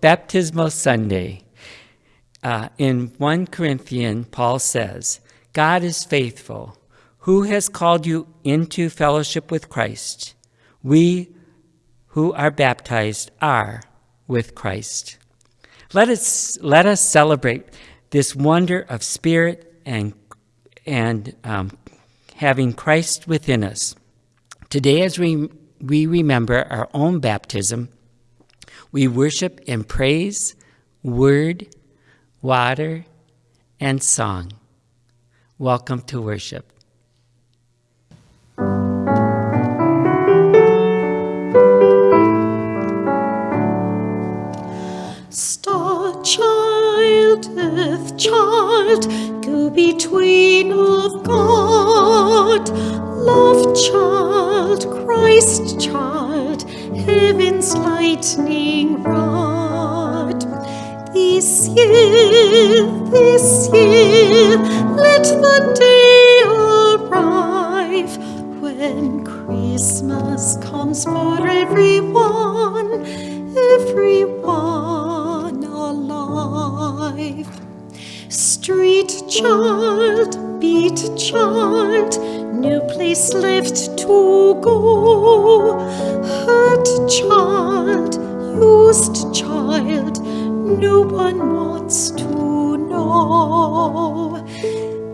Baptismal Sunday. Uh, in 1 Corinthians, Paul says, God is faithful, who has called you into fellowship with Christ. We who are baptized are with Christ. Let us, let us celebrate this wonder of spirit and, and um, having Christ within us. Today, as we, we remember our own baptism, we worship in praise, word, water, and song. Welcome to worship. Star child, earth child, go between of God. Love child, Christ child, heaven's lightning rod. This year, this year, let the day arrive when Christmas comes for everyone, everyone alive. Street child, beat child, no place left to go. Hurt child, no one wants to know.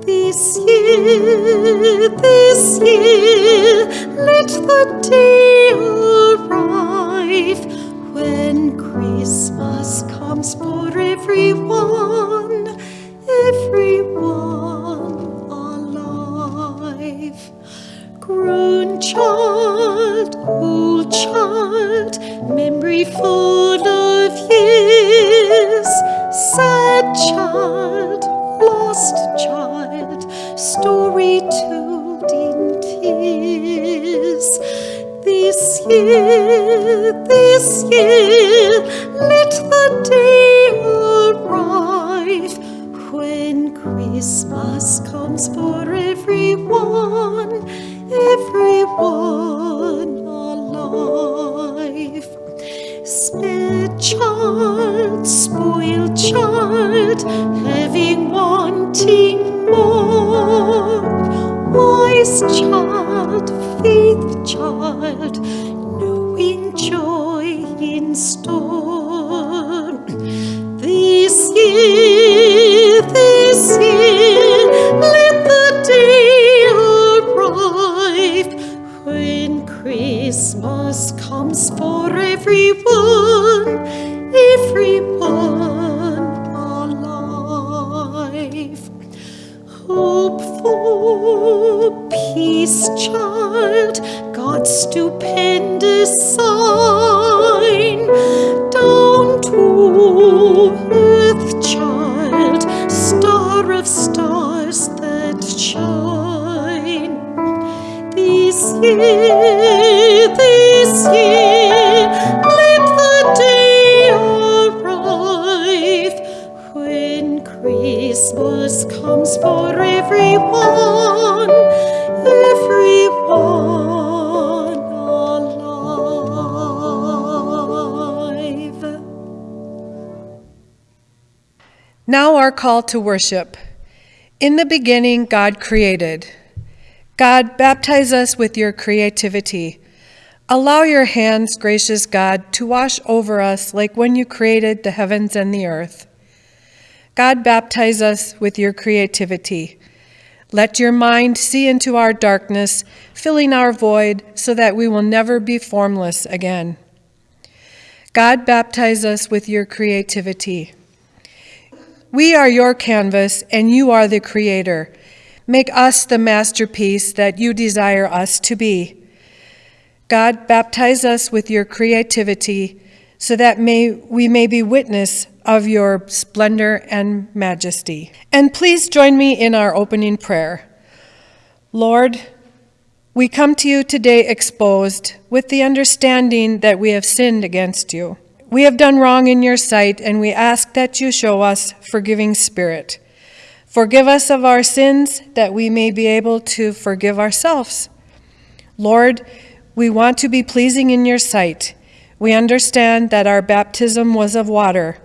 This year, this year, let the day arrive when Christmas comes for year, this year, let the day arrive when Christmas comes for everyone, everyone alive. Spare child, spoiled child, having wanting more. Wise child, faith child, Christmas comes for everyone, to worship. In the beginning, God created. God, baptize us with your creativity. Allow your hands, gracious God, to wash over us like when you created the heavens and the earth. God, baptize us with your creativity. Let your mind see into our darkness, filling our void so that we will never be formless again. God, baptize us with your creativity. We are your canvas, and you are the creator. Make us the masterpiece that you desire us to be. God, baptize us with your creativity so that may, we may be witness of your splendor and majesty. And please join me in our opening prayer. Lord, we come to you today exposed with the understanding that we have sinned against you. We have done wrong in your sight, and we ask that you show us forgiving spirit. Forgive us of our sins that we may be able to forgive ourselves. Lord, we want to be pleasing in your sight. We understand that our baptism was of water.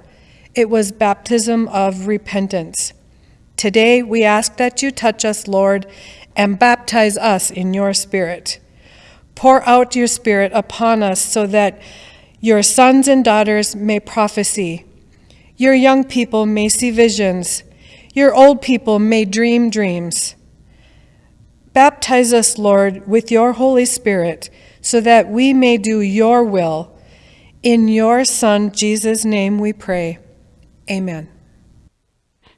It was baptism of repentance. Today, we ask that you touch us, Lord, and baptize us in your Spirit. Pour out your Spirit upon us so that your sons and daughters may prophesy, your young people may see visions, your old people may dream dreams. Baptize us, Lord, with your Holy Spirit so that we may do your will. In your Son, Jesus' name, we pray. Amen.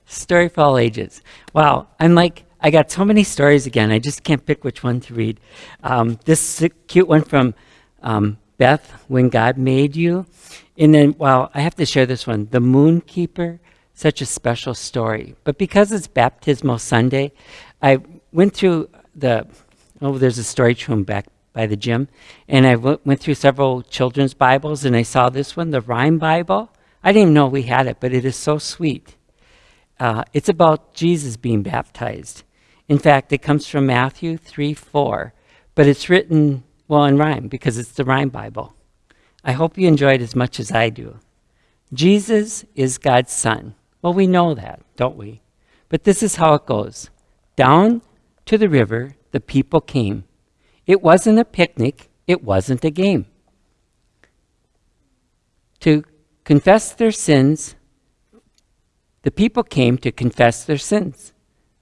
Story for all ages. Wow, I'm like, I got so many stories again. I just can't pick which one to read. Um, this cute one from um, Beth, When God Made You. And then, well, I have to share this one. The Moon Keeper, such a special story. But because it's Baptismal Sunday, I went through the, oh, there's a story room back by the gym. And I went through several children's Bibles and I saw this one, the Rhyme Bible. I didn't even know we had it, but it is so sweet. Uh, it's about Jesus being baptized. In fact, it comes from Matthew 3 4, but it's written, well, in rhyme because it's the Rhyme Bible. I hope you enjoy it as much as I do. Jesus is God's Son. Well, we know that, don't we? But this is how it goes Down to the river, the people came it wasn't a picnic, it wasn't a game. To confess their sins, the people came to confess their sins.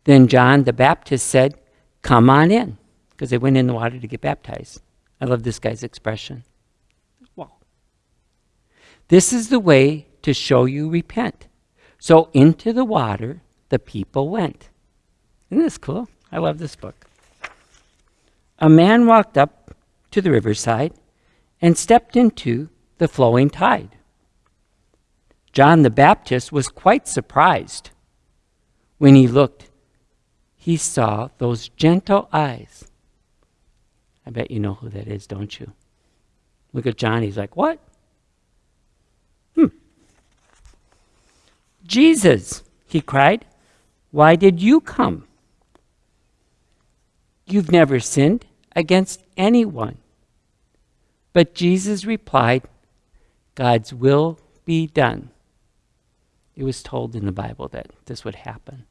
Then John the Baptist said, Come on in, because they went in the water to get baptized. I love this guy's expression. Wow. This is the way to show you repent. So into the water the people went. Isn't this cool? I love this book a man walked up to the riverside and stepped into the flowing tide. John the Baptist was quite surprised. When he looked, he saw those gentle eyes. I bet you know who that is, don't you? Look at John. He's like, What? Hmm. Jesus, he cried, why did you come? You've never sinned against anyone. But Jesus replied, God's will be done. It was told in the Bible that this would happen.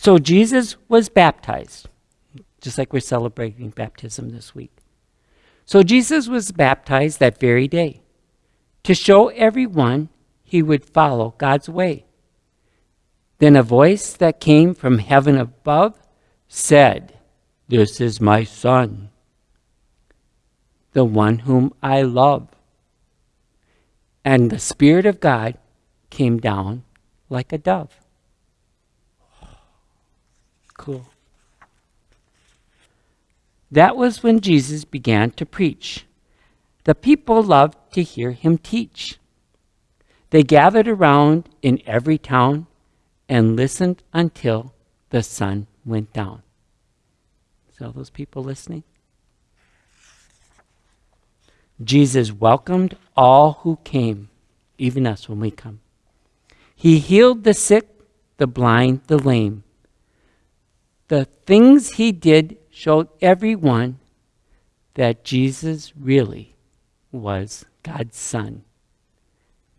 So Jesus was baptized, just like we're celebrating baptism this week. So Jesus was baptized that very day to show everyone he would follow God's way. Then a voice that came from heaven above said, This is my Son, the one whom I love. And the Spirit of God came down like a dove. Cool. That was when Jesus began to preach. The people loved to hear him teach. They gathered around in every town and listened until the sun went down. See all those people listening? Jesus welcomed all who came, even us when we come. He healed the sick, the blind, the lame. The things he did showed everyone that Jesus really was God's Son.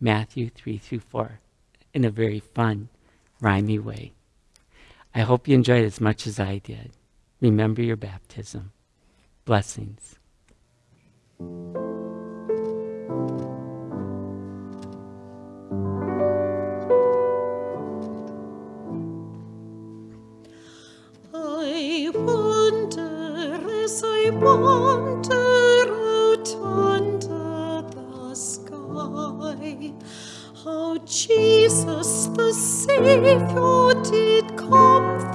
Matthew 3 through 4, in a very fun rhymey way. I hope you enjoyed as much as I did. Remember your baptism. Blessings. Wander out under the sky. How Jesus the Savior did come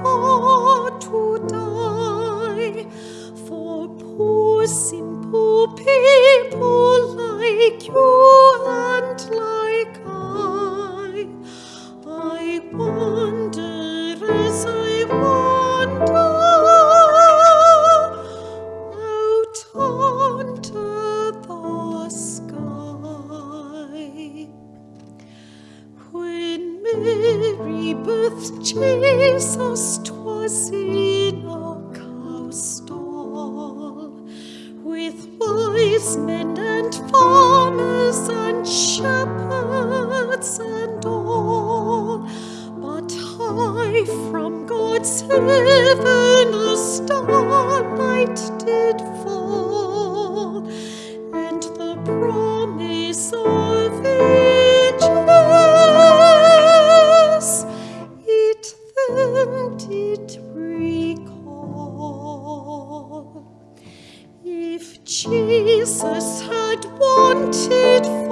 wanted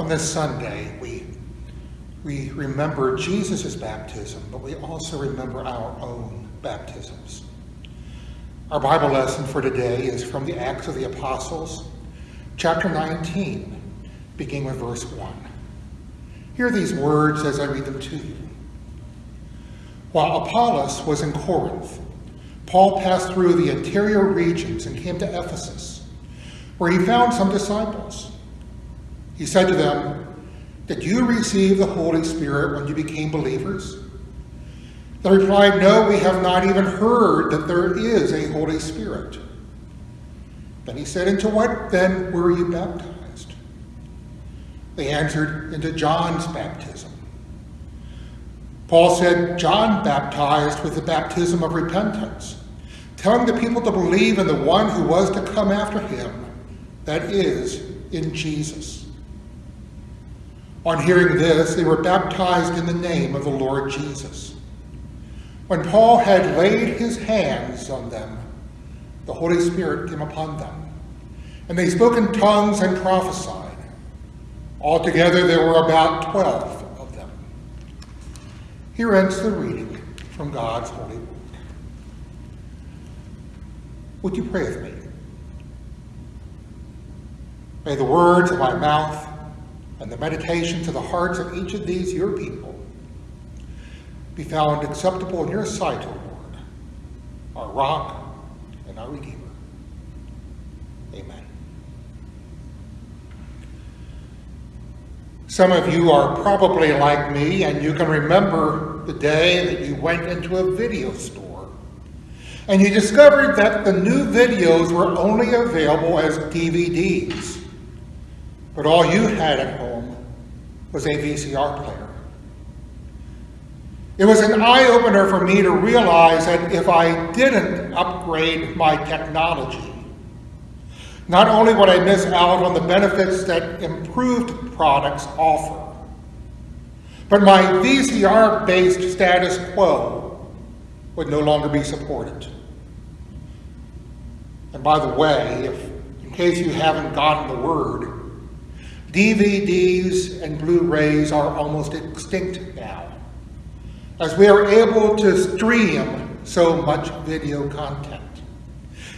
On this Sunday, we, we remember Jesus' baptism, but we also remember our own baptisms. Our Bible lesson for today is from the Acts of the Apostles, chapter 19, beginning with verse 1. Hear these words as I read them to you. While Apollos was in Corinth, Paul passed through the interior regions and came to Ephesus, where he found some disciples. He said to them, Did you receive the Holy Spirit when you became believers? They replied, No, we have not even heard that there is a Holy Spirit. Then he said, Into what then were you baptized? They answered, Into John's baptism. Paul said, John baptized with the baptism of repentance, telling the people to believe in the one who was to come after him, that is, in Jesus. On hearing this, they were baptized in the name of the Lord Jesus. When Paul had laid his hands on them, the Holy Spirit came upon them, and they spoke in tongues and prophesied. Altogether, there were about twelve of them. Here ends the reading from God's holy word. Would you pray with me? May the words of my mouth and the meditation to the hearts of each of these your people be found acceptable in your sight, O Lord, our rock and our redeemer. Amen. Some of you are probably like me, and you can remember the day that you went into a video store and you discovered that the new videos were only available as DVDs, but all you had at home was a VCR player. It was an eye-opener for me to realize that if I didn't upgrade my technology, not only would I miss out on the benefits that improved products offer, but my VCR-based status quo would no longer be supported. And by the way, if, in case you haven't gotten the word, DVDs and Blu-rays are almost extinct now, as we are able to stream so much video content.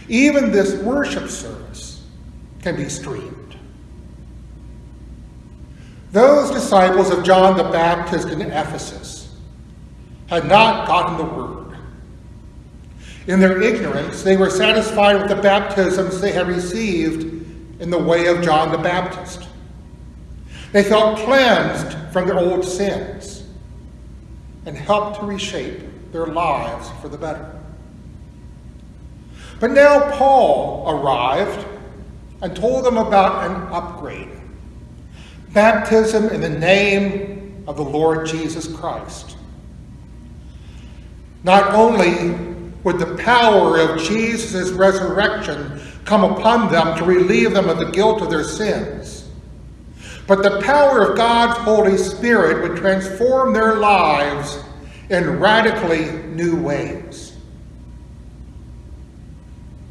Even this worship service can be streamed. Those disciples of John the Baptist in Ephesus had not gotten the word. In their ignorance, they were satisfied with the baptisms they had received in the way of John the Baptist. They felt cleansed from their old sins and helped to reshape their lives for the better. But now Paul arrived and told them about an upgrade baptism in the name of the Lord Jesus Christ. Not only would the power of Jesus' resurrection come upon them to relieve them of the guilt of their sins, but the power of God's Holy Spirit would transform their lives in radically new ways.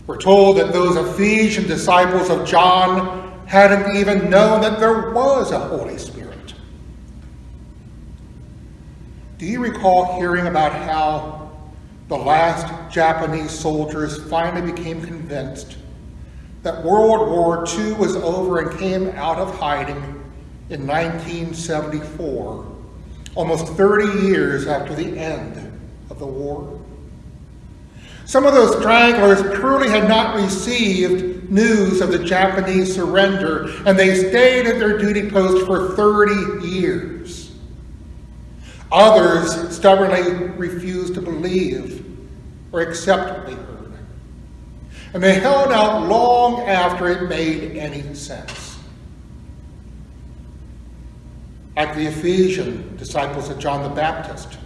We're told that those Ephesian disciples of John hadn't even known that there was a Holy Spirit. Do you recall hearing about how the last Japanese soldiers finally became convinced that World War II was over and came out of hiding in 1974, almost 30 years after the end of the war? Some of those stragglers truly had not received news of the Japanese surrender, and they stayed at their duty post for 30 years. Others stubbornly refused to believe or accept what they heard. And they held out long after it made any sense. Like the Ephesian disciples of John the Baptist,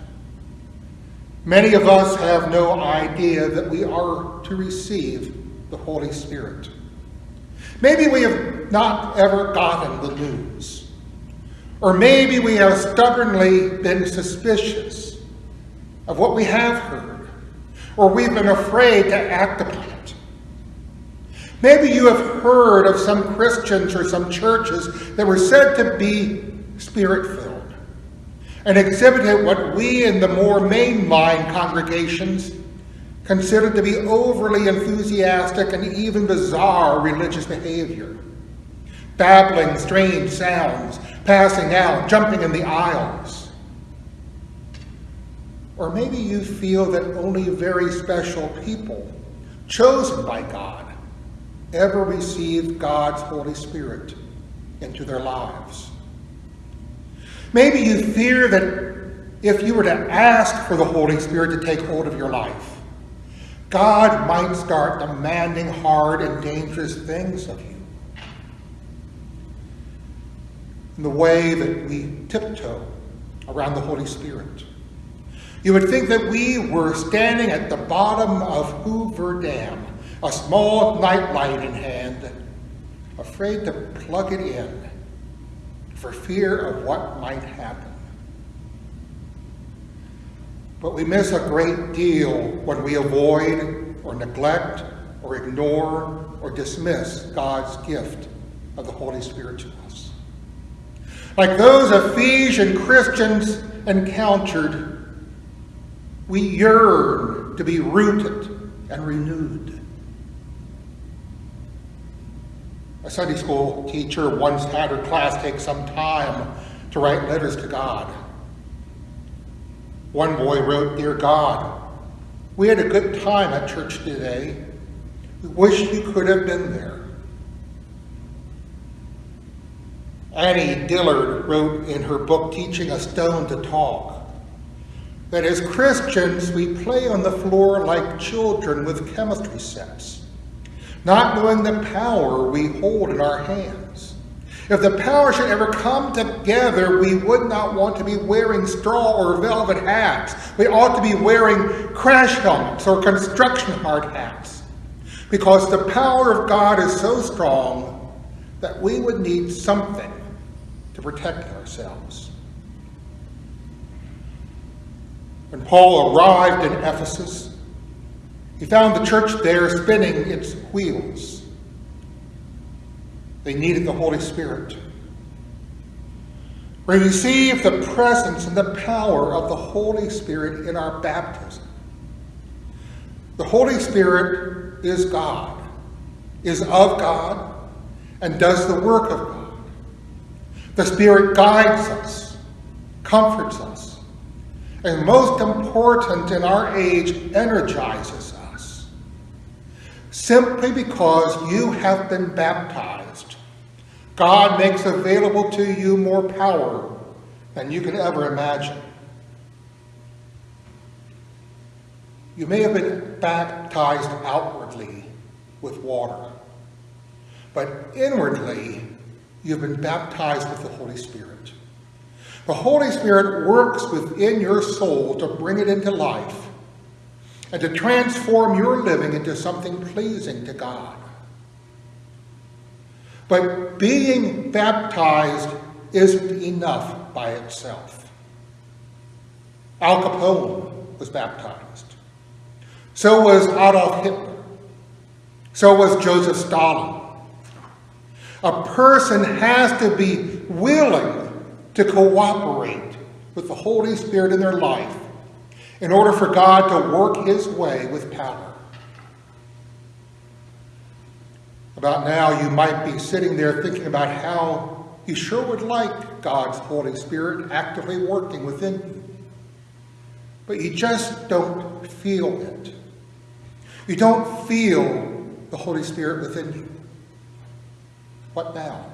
Many of us have no idea that we are to receive the Holy Spirit. Maybe we have not ever gotten the news. Or maybe we have stubbornly been suspicious of what we have heard. Or we've been afraid to act upon it. Maybe you have heard of some Christians or some churches that were said to be spirit-filled and exhibited what we in the more mainline congregations considered to be overly enthusiastic and even bizarre religious behavior. Babbling strange sounds, passing out, jumping in the aisles. Or maybe you feel that only very special people, chosen by God, ever receive God's Holy Spirit into their lives. Maybe you fear that if you were to ask for the Holy Spirit to take hold of your life, God might start demanding hard and dangerous things of you. In the way that we tiptoe around the Holy Spirit. You would think that we were standing at the bottom of Hoover Dam, a small nightlight in hand, afraid to plug it in for fear of what might happen. But we miss a great deal when we avoid or neglect or ignore or dismiss God's gift of the Holy Spirit to us. Like those Ephesian Christians encountered, we yearn to be rooted and renewed. A Sunday school teacher once had her class take some time to write letters to God. One boy wrote, Dear God, we had a good time at church today. We wish you could have been there. Annie Dillard wrote in her book, Teaching a Stone to Talk, that as Christians, we play on the floor like children with chemistry sets not knowing the power we hold in our hands. If the power should ever come together, we would not want to be wearing straw or velvet hats. We ought to be wearing crash helmets or construction hard hats. Because the power of God is so strong that we would need something to protect ourselves. When Paul arrived in Ephesus, he found the church there spinning its wheels. They needed the Holy Spirit. We receive the presence and the power of the Holy Spirit in our baptism. The Holy Spirit is God, is of God, and does the work of God. The Spirit guides us, comforts us, and most important in our age, energizes simply because you have been baptized God makes available to you more power than you can ever imagine. You may have been baptized outwardly with water, but inwardly you've been baptized with the Holy Spirit. The Holy Spirit works within your soul to bring it into life and to transform your living into something pleasing to God. But being baptized isn't enough by itself. Al Capone was baptized. So was Adolf Hitler. So was Joseph Stalin. A person has to be willing to cooperate with the Holy Spirit in their life in order for God to work his way with power. About now, you might be sitting there thinking about how you sure would like God's Holy Spirit actively working within you. But you just don't feel it. You don't feel the Holy Spirit within you. What now?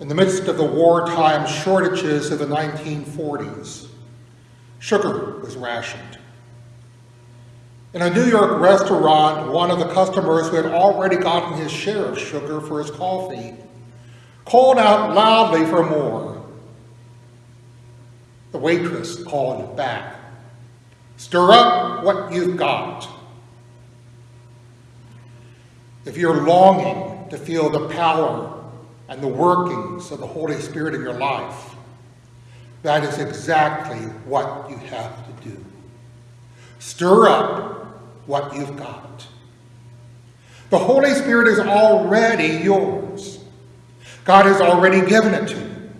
In the midst of the wartime shortages of the 1940s, sugar was rationed. In a New York restaurant, one of the customers who had already gotten his share of sugar for his coffee called out loudly for more. The waitress called back, Stir up what you've got. If you're longing to feel the power and the workings of the Holy Spirit in your life, that is exactly what you have to do. Stir up what you've got. The Holy Spirit is already yours. God has already given it to you.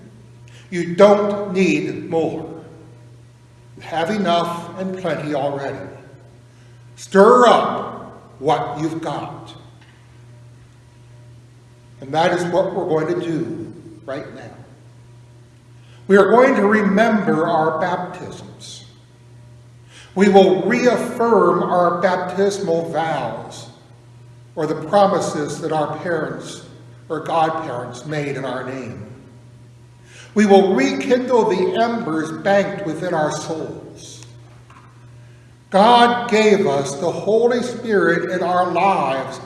You don't need more. You have enough and plenty already. Stir up what you've got. And that is what we're going to do right now. We are going to remember our baptisms. We will reaffirm our baptismal vows or the promises that our parents or godparents made in our name. We will rekindle the embers banked within our souls. God gave us the Holy Spirit in our lives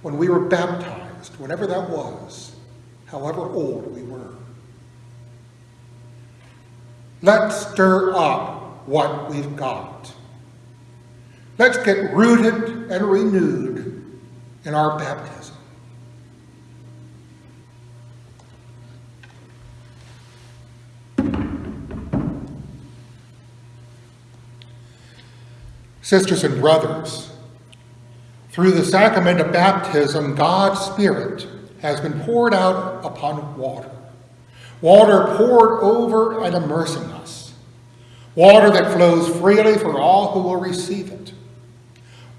when we were baptized whenever that was, however old we were. Let's stir up what we've got. Let's get rooted and renewed in our baptism. Sisters and brothers, through the sacrament of baptism, God's Spirit has been poured out upon water. Water poured over and immersing us. Water that flows freely for all who will receive it.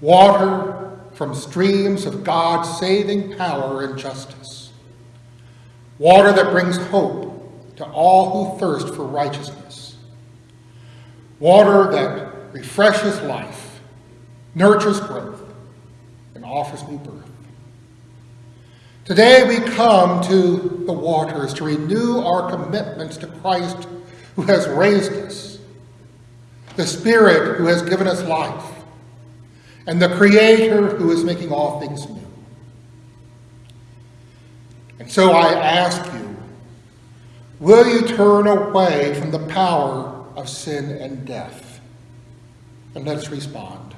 Water from streams of God's saving power and justice. Water that brings hope to all who thirst for righteousness. Water that refreshes life, nurtures growth, and offers new birth. Today we come to the waters to renew our commitments to Christ who has raised us, the Spirit who has given us life, and the Creator who is making all things new. And so I ask you, will you turn away from the power of sin and death? And let's respond.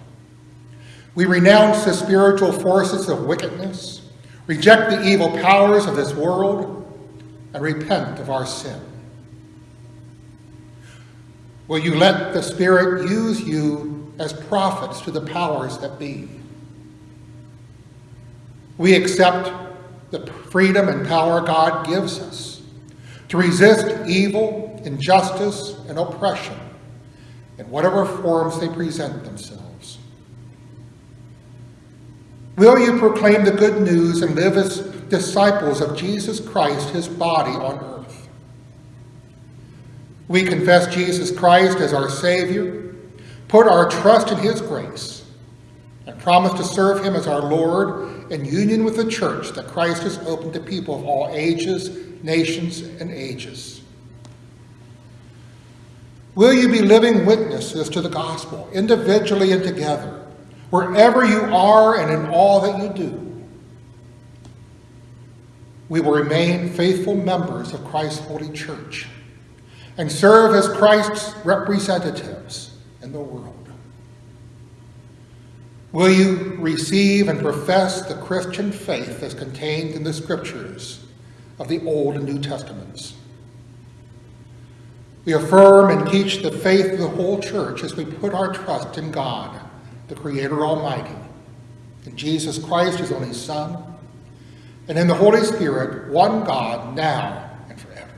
We renounce the spiritual forces of wickedness, reject the evil powers of this world, and repent of our sin. Will you let the Spirit use you as prophets to the powers that be? We accept the freedom and power God gives us to resist evil, injustice, and oppression in whatever forms they present themselves. Will you proclaim the good news and live as disciples of Jesus Christ, his body on earth? We confess Jesus Christ as our Savior, put our trust in his grace, and promise to serve him as our Lord in union with the church that Christ has opened to people of all ages, nations, and ages. Will you be living witnesses to the gospel, individually and together, wherever you are and in all that you do? We will remain faithful members of Christ's holy church and serve as Christ's representatives in the world. Will you receive and profess the Christian faith as contained in the scriptures of the Old and New Testaments? We affirm and teach the faith of the whole church as we put our trust in God, the Creator Almighty, in Jesus Christ, His only Son, and in the Holy Spirit, one God, now and forever.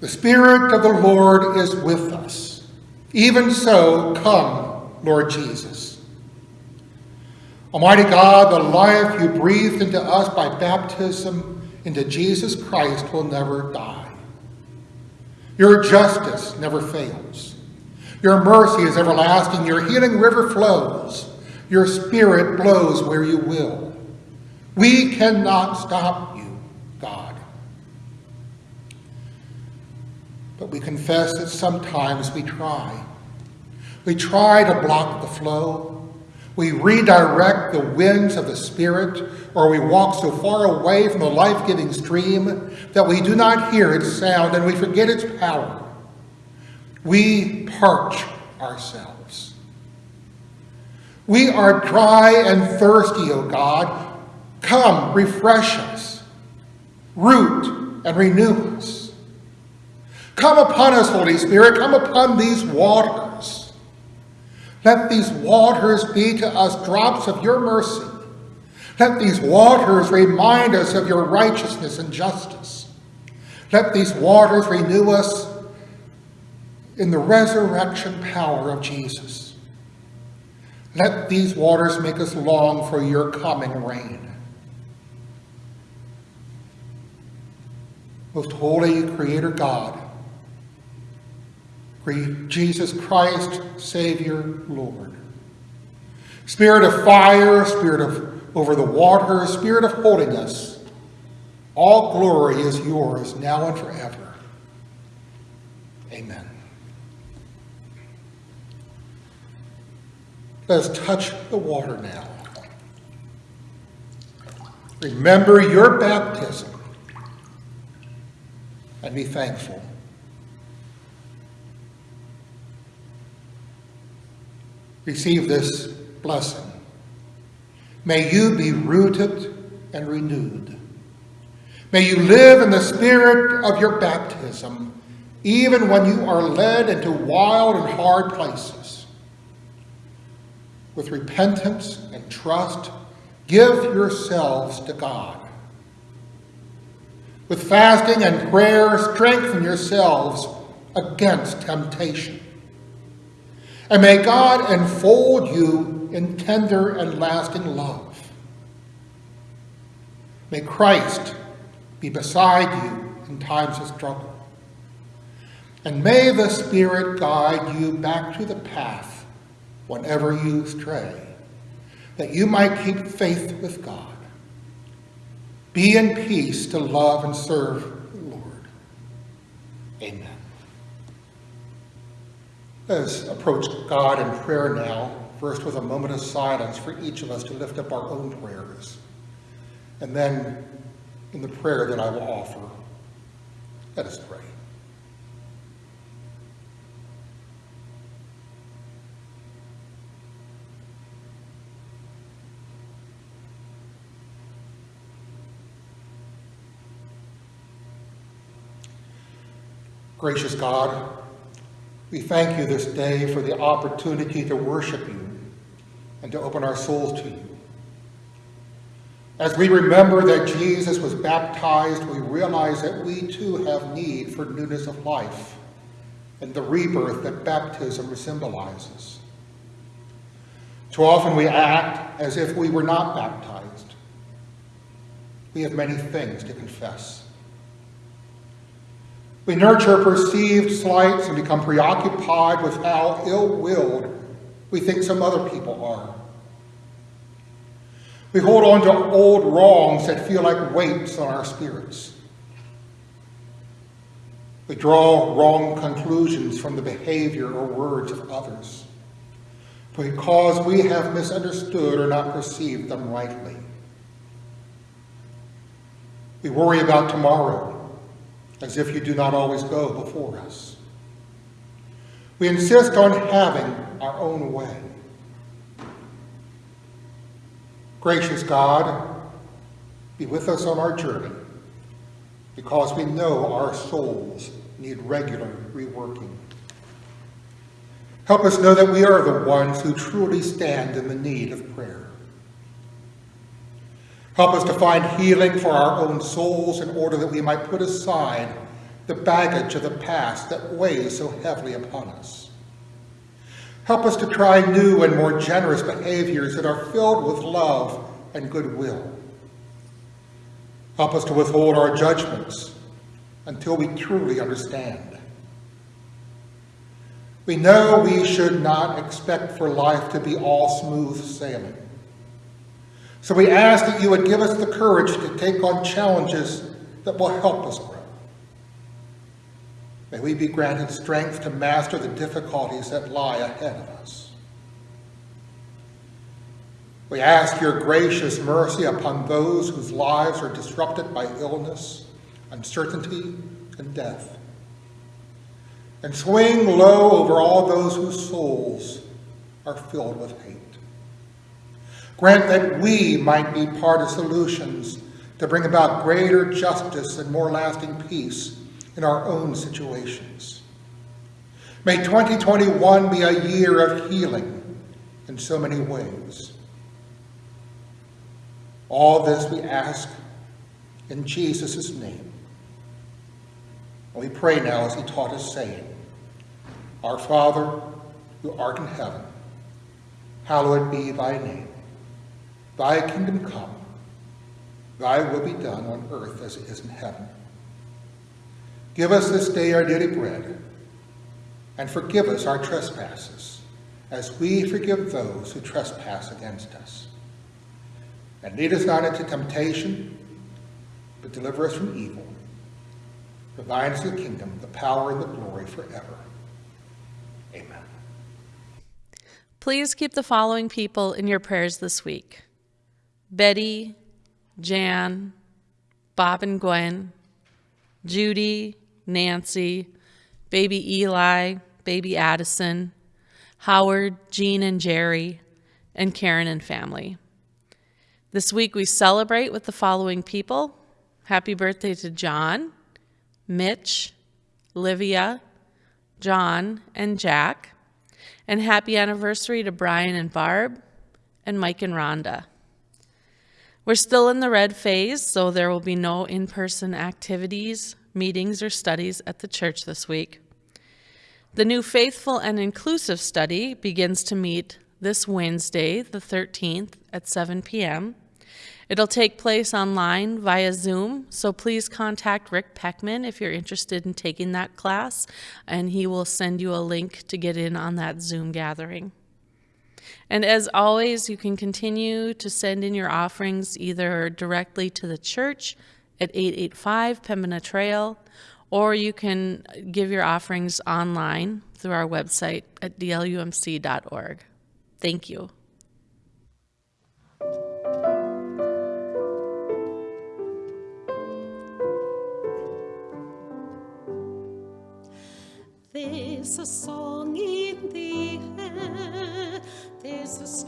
The Spirit of the Lord is with us. Even so, come, Lord Jesus. Almighty God, the life you breathed into us by baptism into Jesus Christ will never die. Your justice never fails. Your mercy is everlasting. Your healing river flows. Your spirit blows where you will. We cannot stop you, God. But we confess that sometimes we try. We try to block the flow. We redirect the winds of the Spirit, or we walk so far away from the life-giving stream that we do not hear its sound and we forget its power. We parch ourselves. We are dry and thirsty, O God. Come, refresh us. Root and renew us. Come upon us, Holy Spirit. Come upon these waters. Let these waters be to us drops of your mercy. Let these waters remind us of your righteousness and justice. Let these waters renew us in the resurrection power of Jesus. Let these waters make us long for your coming reign. Most holy Creator God, Jesus Christ, Savior, Lord. Spirit of fire, Spirit of over the water, Spirit of holiness, all glory is yours now and forever. Amen. Let us touch the water now. Remember your baptism and be thankful. Receive this blessing. May you be rooted and renewed. May you live in the spirit of your baptism, even when you are led into wild and hard places. With repentance and trust, give yourselves to God. With fasting and prayer, strengthen yourselves against temptation. And may God enfold you in tender and lasting love. May Christ be beside you in times of struggle. And may the Spirit guide you back to the path whenever you stray, that you might keep faith with God. Be in peace to love and serve the Lord. Amen. Let us approach God in prayer now, first with a moment of silence for each of us to lift up our own prayers, and then in the prayer that I will offer. Let us pray. Gracious God, we thank you this day for the opportunity to worship you and to open our souls to you. As we remember that Jesus was baptized, we realize that we too have need for newness of life and the rebirth that baptism symbolizes. Too often we act as if we were not baptized. We have many things to confess. We nurture perceived slights and become preoccupied with how ill-willed we think some other people are. We hold on to old wrongs that feel like weights on our spirits. We draw wrong conclusions from the behavior or words of others because we have misunderstood or not perceived them rightly. We worry about tomorrow as if you do not always go before us. We insist on having our own way. Gracious God, be with us on our journey because we know our souls need regular reworking. Help us know that we are the ones who truly stand in the need of prayer. Help us to find healing for our own souls in order that we might put aside the baggage of the past that weighs so heavily upon us. Help us to try new and more generous behaviors that are filled with love and goodwill. Help us to withhold our judgments until we truly understand. We know we should not expect for life to be all smooth sailing. So we ask that you would give us the courage to take on challenges that will help us grow. May we be granted strength to master the difficulties that lie ahead of us. We ask your gracious mercy upon those whose lives are disrupted by illness, uncertainty, and death. And swing low over all those whose souls are filled with hate. Grant that we might be part of solutions to bring about greater justice and more lasting peace in our own situations. May 2021 be a year of healing in so many ways. All this we ask in Jesus' name. And we pray now as he taught us saying, Our Father, who art in heaven, hallowed be thy name. Thy kingdom come, thy will be done on earth as it is in heaven. Give us this day our daily bread, and forgive us our trespasses, as we forgive those who trespass against us. And lead us not into temptation, but deliver us from evil. For thine is the kingdom, the power, and the glory forever. Amen. Please keep the following people in your prayers this week Betty, Jan, Bob and Gwen, Judy, Nancy, baby Eli, baby Addison, Howard, Jean and Jerry, and Karen and family. This week we celebrate with the following people. Happy birthday to John, Mitch, Livia, John, and Jack. And happy anniversary to Brian and Barb, and Mike and Rhonda. We're still in the red phase, so there will be no in person activities meetings, or studies at the church this week. The new Faithful and Inclusive study begins to meet this Wednesday, the 13th, at 7 p.m. It'll take place online via Zoom, so please contact Rick Peckman if you're interested in taking that class, and he will send you a link to get in on that Zoom gathering. And as always, you can continue to send in your offerings either directly to the church at 885 Pembina Trail, or you can give your offerings online through our website at dlumc.org. Thank you. There's a song in the air, there's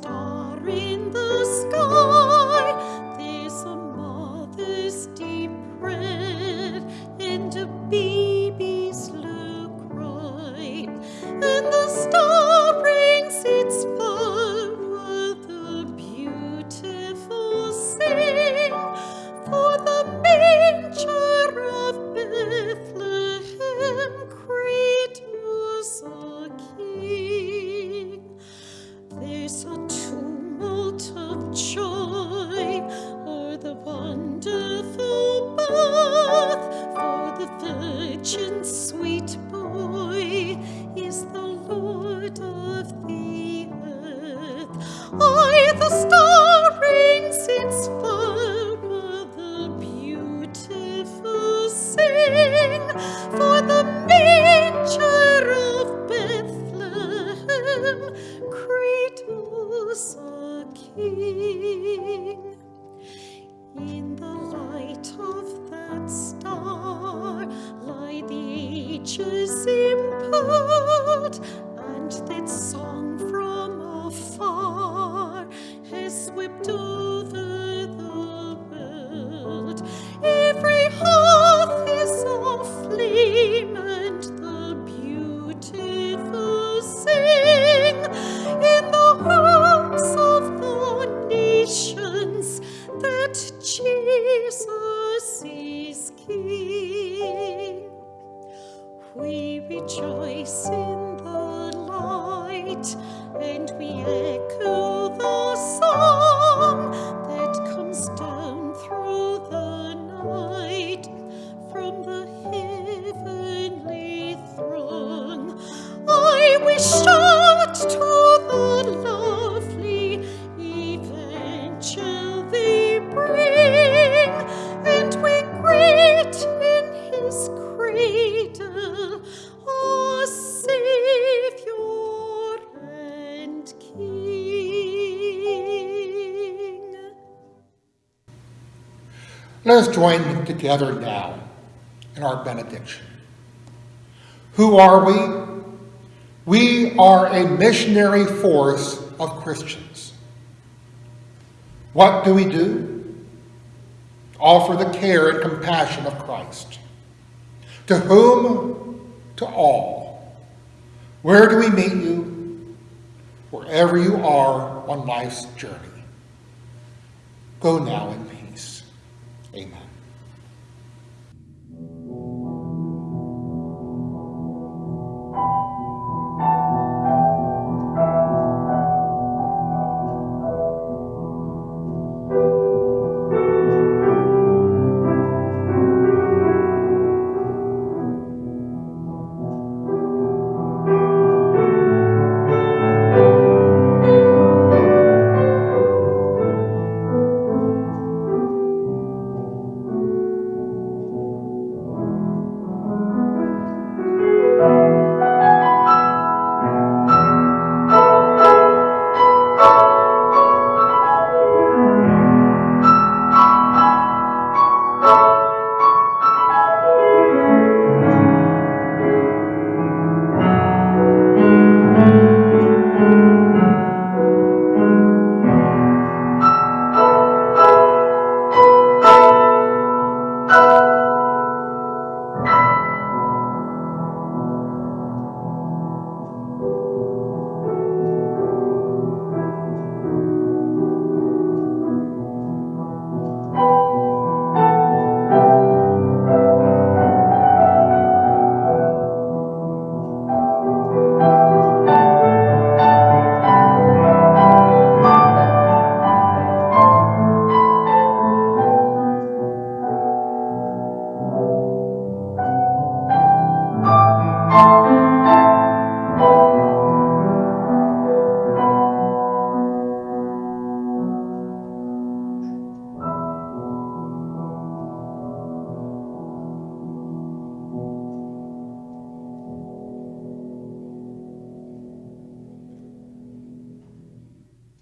Let us join together now in our benediction. Who are we? We are a missionary force of Christians. What do we do? Offer the care and compassion of Christ. To whom? To all. Where do we meet you? Wherever you are on life's journey. Go now in peace. Amen.